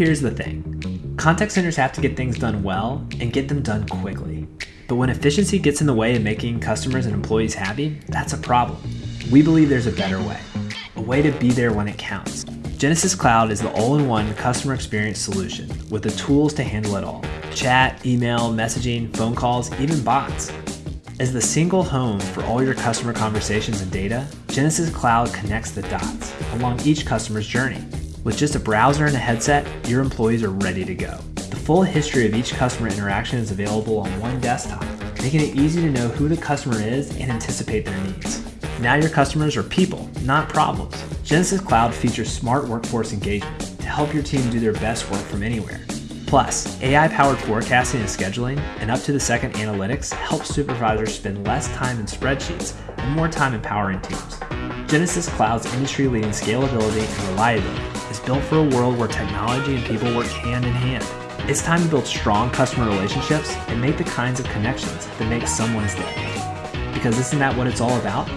Here's the thing. Contact centers have to get things done well and get them done quickly. But when efficiency gets in the way of making customers and employees happy, that's a problem. We believe there's a better way, a way to be there when it counts. Genesys Cloud is the all-in-one customer experience solution with the tools to handle it all. Chat, email, messaging, phone calls, even bots. As the single home for all your customer conversations and data, Genesys Cloud connects the dots along each customer's journey. With just a browser and a headset, your employees are ready to go. The full history of each customer interaction is available on one desktop, making it easy to know who the customer is and anticipate their needs. Now your customers are people, not problems. Genesys Cloud features smart workforce engagement to help your team do their best work from anywhere. Plus, AI-powered forecasting and scheduling and up-to-the-second analytics help supervisors spend less time in spreadsheets and more time empowering teams. Genesys Cloud's industry-leading scalability and reliability is built for a world where technology and people work hand in hand. It's time to build strong customer relationships and make the kinds of connections that make someone's day. Because isn't that what it's all about?